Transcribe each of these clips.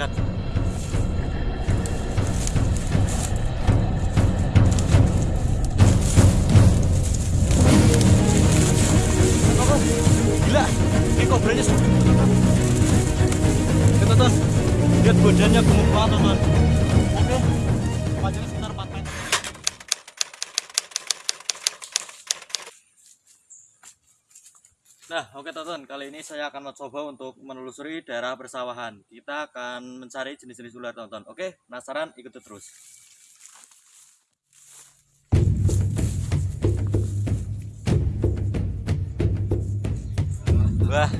lihat. Gila ini kobranya ya tonton lihat badannya gemuk banget tonton Nah, oke tonton, kali ini saya akan mencoba untuk menelusuri daerah persawahan. Kita akan mencari jenis-jenis ular tonton. Oke, penasaran? Ikuti terus. Wah,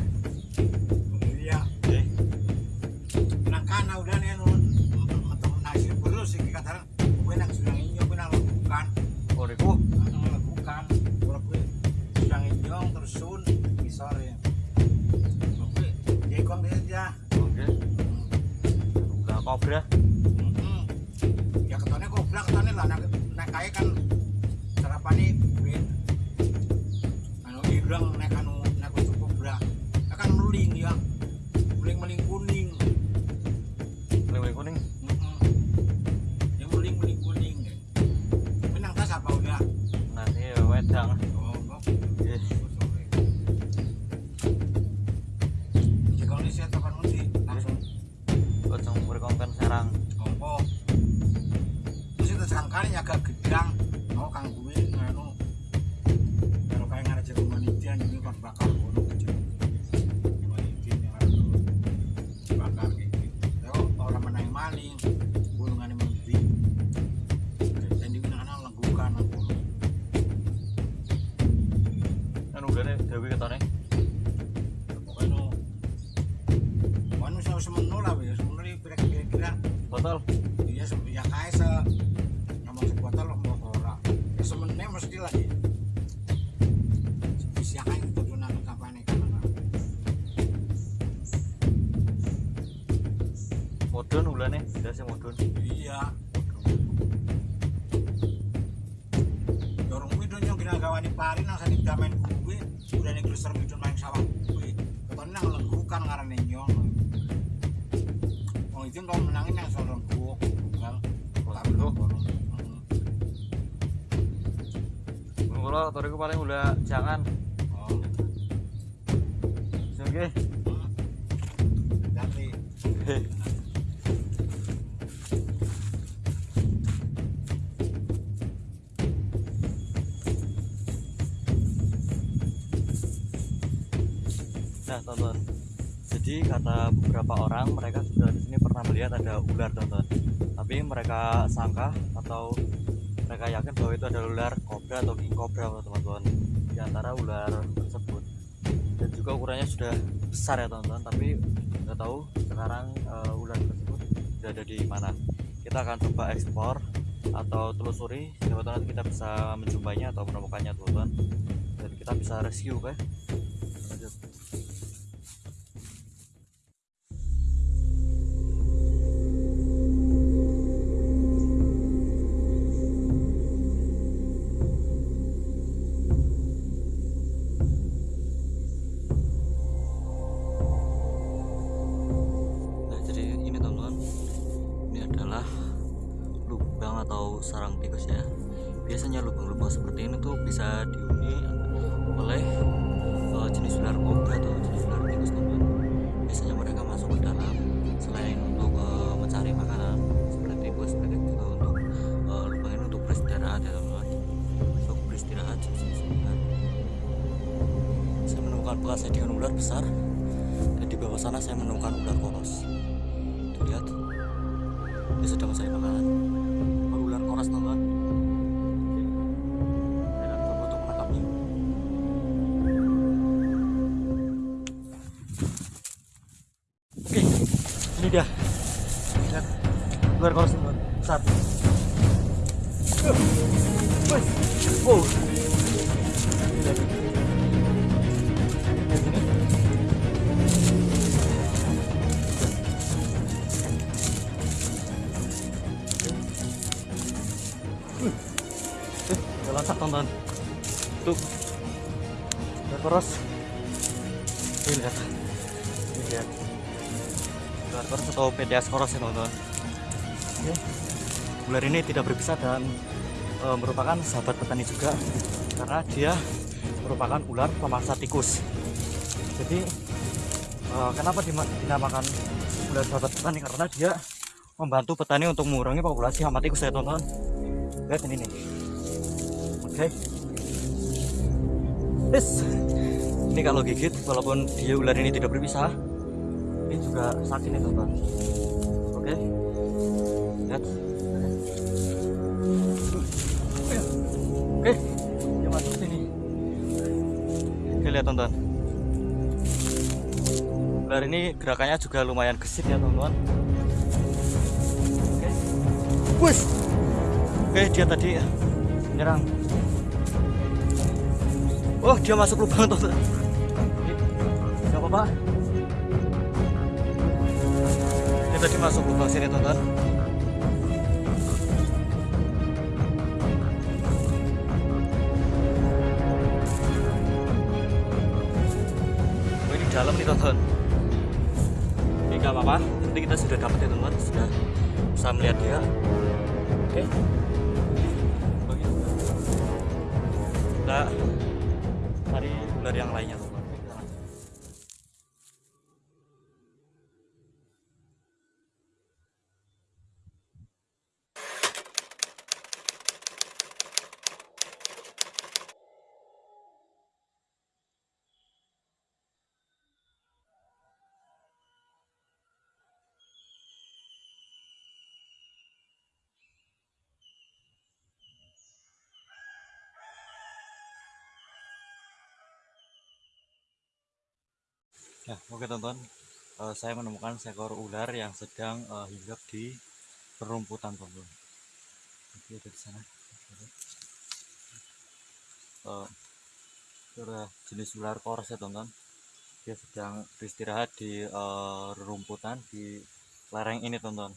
Mm-mm. ya ketone goblok ketone lah nak nak kaya kan bakar bono kecil. Manitia yang harus bakar gitu. Yo orang menang maling. Bulungan menteri. Dan di lenggukan aku. Kan udahnya dewi ketone. Pokoknya no. Manusia ya semenu ini kira-kira Botol. Modun ulane, udah sih modun. Iya. Dorong midun yang kira gawani pari nang sani damen kuwe udah nih gleser midun main sawah kuwe. Ketone nang lenggukan ngarane nyong. Wong itu kalau menangin yang soal lengguh, bukan. Tapi lo Kalau toriku paling udah jangan. Oh, Oke. jadi Nah, Jadi kata beberapa orang mereka sudah di sini pernah melihat ada ular, tonton. Tapi mereka sangka atau mereka yakin bahwa itu adalah ular kobra atau king cobra, teman-teman. Di antara ular tersebut. Dan juga ukurannya sudah besar ya, teman-teman. Tapi nggak tahu sekarang eh, ular tersebut sudah ada di mana. Kita akan coba ekspor atau telusuri siapa tahu kita bisa menjumpainya atau menemukannya, teman-teman. Dan kita bisa rescue, oke? Adalah lubang atau sarang tikus ya. Biasanya lubang-lubang seperti ini tuh bisa dihuni oleh eh, jenis ular kobra atau jenis ular tikus teman-teman. Biasanya mereka masuk ke dalam selain untuk eh, mencari makanan seperti tikus, mereka juga untuk eh, lubang ini untuk beristirahat ya teman-teman. Untuk beristirahat ular. Saya menemukan bekas sediaan ular besar dan di bawah sana saya menemukan ular koros tuh lihat dia sedang mencari makanan Oh, ular coba untuk menangkapnya. Oke ini dia. Lihat teman besar. Wih, wow Ini. Eh, udah tonton. Tuh. Udah terus. Ini lihat. Ini lihat. ular koros atau Pedeas koros ya teman-teman Oke. ular ini tidak berbisa dan e, merupakan sahabat petani juga karena dia merupakan ular pemangsa tikus jadi e, kenapa dinamakan ular sahabat petani karena dia membantu petani untuk mengurangi populasi hama tikus ya teman-teman lihat ini nih. Oke. Yes. ini kalau gigit walaupun dia ular ini tidak berpisah ini juga sakit nih teman-teman oke. Lihat. Oke. Dia masuk sini. Oke lihat teman-teman. Ular ini gerakannya juga lumayan gesit ya teman-teman. Oke. Wush. Oke dia tadi menyerang oh dia masuk lubang teman-teman Gak apa-apa. Ini tadi masuk lubang sini teman-teman Oh dalam nih teman-teman Ini gak apa-apa. Nanti kita sudah dapat ya teman-teman Sudah bisa melihat dia. Oke Kita cari ular yang lainnya teman-teman Oke, kita lanjut. Ya, oke teman-teman. Eh, saya menemukan seekor ular yang sedang eh, hinggap di perumputan teman-teman. Oke, ada di sana. Adalah jenis ular kors ya teman-teman. Dia sedang beristirahat di eh, rerumputan di lereng ini teman-teman.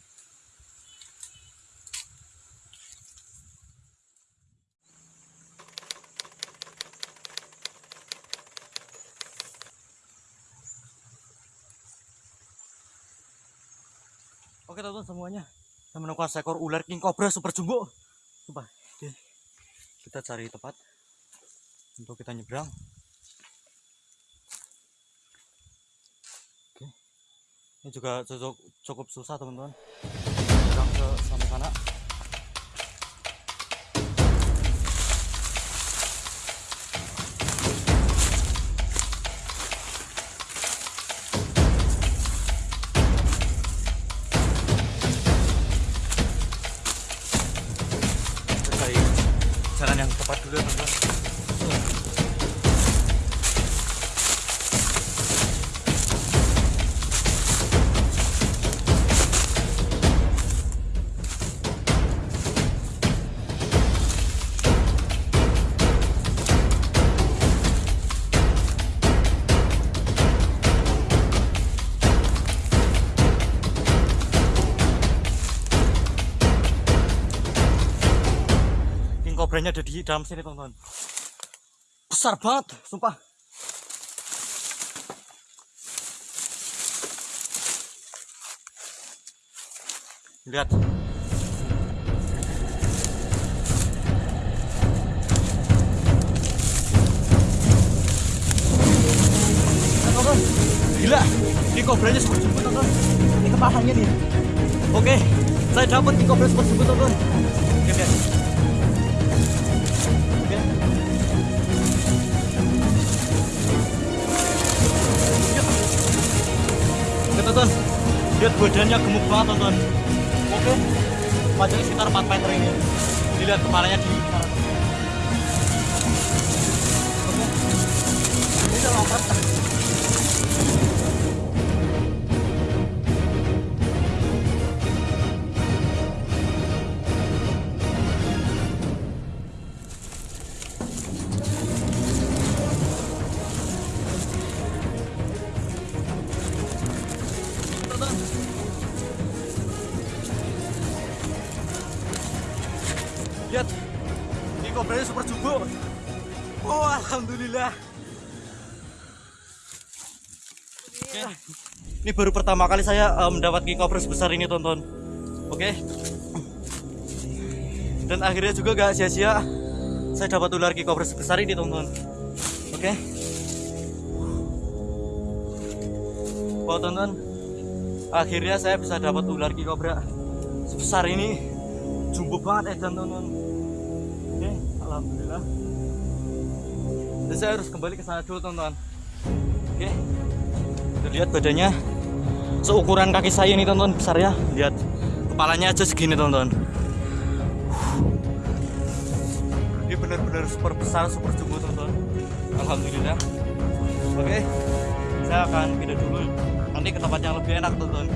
Oke teman-teman semuanya. Saya menemukan seekor ular king cobra super jumbo. Coba. Kita cari tempat Untuk kita nyebrang. Oke. Ini juga cukup, cukup susah teman-teman. Nyebrang ke sana sana Cobra-nya ada di dalam sini teman-teman. Besar banget sumpah. Lihat. Gila. King Cobra-nya super jumbo teman-teman? Ini kepalanya nih. Oke saya dapat King Cobra super jumbo teman-teman? Oke lihat Oke, tonton. Lihat badannya gemuk banget, tonton. Oke. Panjangnya sekitar 4 meter ini. Dilihat kepalanya di. Oke. Ini udah lompat. Jumbo. Oh, alhamdulillah. Oke. ini baru pertama kali saya eh, mendapat king cobra sebesar ini tonton. Oke. Dan akhirnya juga gak sia-sia saya dapat ular king cobra sebesar ini tonton. Oke. Wow tonton. Akhirnya saya bisa dapat ular king cobra sebesar ini. Jumbo banget ya tonton. oke alhamdulillah. Dan saya harus kembali ke sana dulu tonton oke. Tuh, lihat badannya. Seukuran kaki saya nih tonton besar ya. Lihat kepalanya aja segini tonton ini benar-benar super besar super jumbo tonton alhamdulillah. Oke. Saya akan pindah dulu. Nanti ke tempat yang lebih enak tonton